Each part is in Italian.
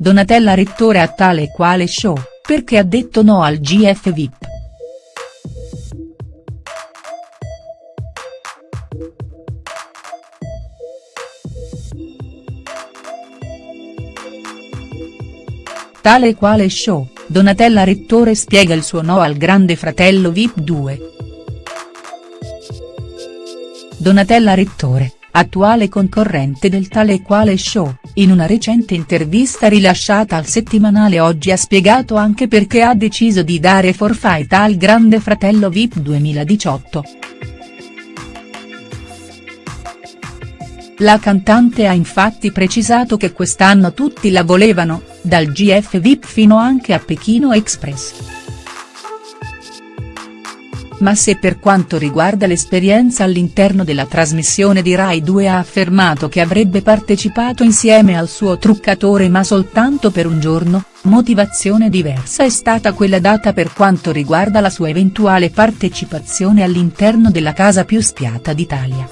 Donatella Rettore a tale e quale show, perché ha detto no al GF VIP. Tale e quale show, Donatella Rettore spiega il suo no al grande fratello VIP 2. Donatella Rettore, attuale concorrente del tale e quale show, in una recente intervista rilasciata al settimanale Oggi ha spiegato anche perché ha deciso di dare forfait al Grande Fratello VIP 2018. La cantante ha infatti precisato che quest'anno tutti la volevano, dal GF VIP fino anche a Pechino Express. Ma se per quanto riguarda l'esperienza all'interno della trasmissione di Rai 2 ha affermato che avrebbe partecipato insieme al suo truccatore ma soltanto per un giorno, motivazione diversa è stata quella data per quanto riguarda la sua eventuale partecipazione all'interno della casa più spiata d'Italia.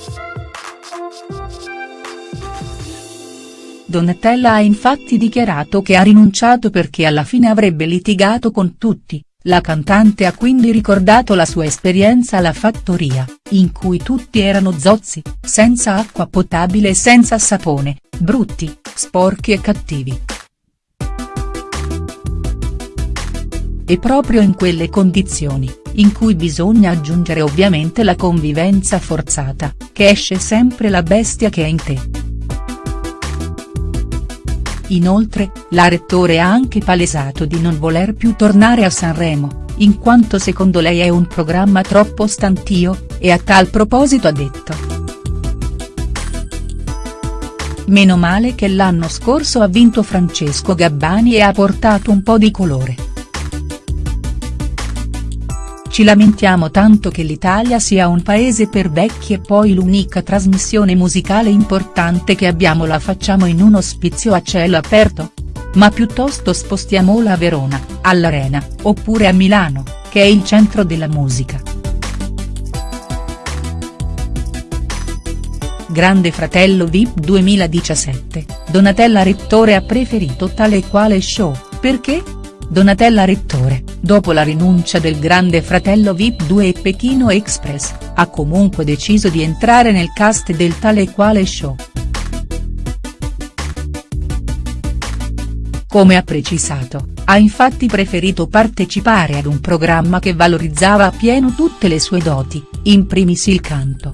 Donatella ha infatti dichiarato che ha rinunciato perché alla fine avrebbe litigato con tutti, la cantante ha quindi ricordato la sua esperienza alla fattoria, in cui tutti erano zozzi, senza acqua potabile e senza sapone, brutti, sporchi e cattivi. E proprio in quelle condizioni, in cui bisogna aggiungere ovviamente la convivenza forzata, che esce sempre la bestia che è in te. Inoltre, la rettore ha anche palesato di non voler più tornare a Sanremo, in quanto secondo lei è un programma troppo stantio, e a tal proposito ha detto. Meno male che l'anno scorso ha vinto Francesco Gabbani e ha portato un po' di colore. Ci lamentiamo tanto che l'Italia sia un paese per vecchi e poi l'unica trasmissione musicale importante che abbiamo la facciamo in un ospizio a cielo aperto? Ma piuttosto spostiamola a Verona, all'Arena, oppure a Milano, che è il centro della musica. Grande Fratello VIP 2017, Donatella Rettore ha preferito tale e quale show, perché? Donatella Rettore, dopo la rinuncia del grande fratello Vip 2 e Pechino Express, ha comunque deciso di entrare nel cast del tale e quale show. Come ha precisato, ha infatti preferito partecipare ad un programma che valorizzava appieno tutte le sue doti, in primis il canto.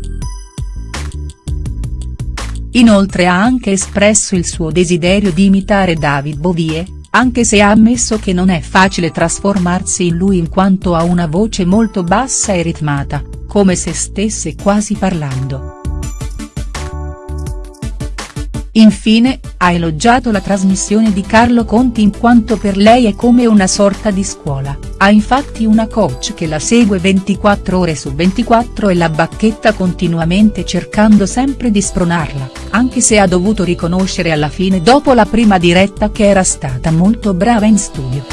Inoltre ha anche espresso il suo desiderio di imitare David Bovie, anche se ha ammesso che non è facile trasformarsi in lui in quanto ha una voce molto bassa e ritmata, come se stesse quasi parlando. Infine, ha elogiato la trasmissione di Carlo Conti in quanto per lei è come una sorta di scuola, ha infatti una coach che la segue 24 ore su 24 e la bacchetta continuamente cercando sempre di spronarla, anche se ha dovuto riconoscere alla fine dopo la prima diretta che era stata molto brava in studio.